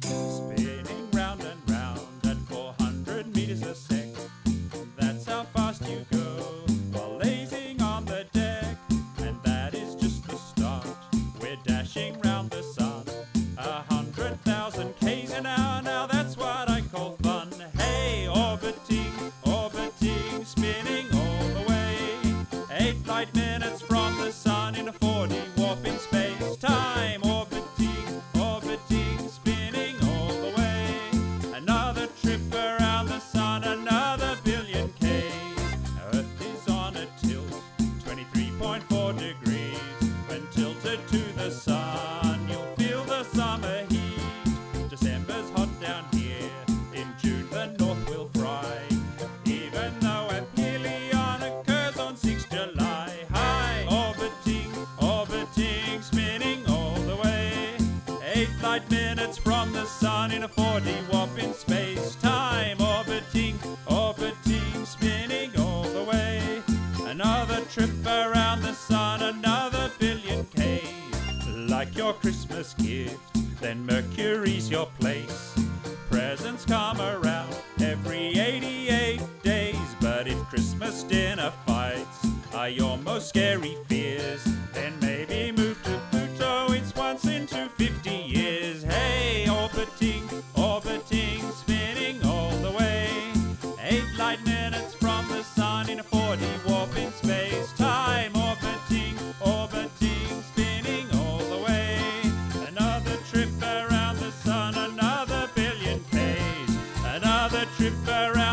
Spinning round and round at 400 meters a. That's how fast you go while lazing on the deck. And that is just the start. We're dashing round the sun. A hundred thousand k's an hour. Now that's what I call fun. Hey, orbiting, orbiting, spinning all the way. Eight light minutes five minutes from the sun in a 4D warp in space time, orbiting, orbiting, spinning all the way. Another trip around the sun, another billion K. Like your Christmas gift, then Mercury's your place. Presents come around every 88 days, but if Christmas dinner fights are your most scary fears, then maybe move to Pluto, it's once in 250 years. trip around.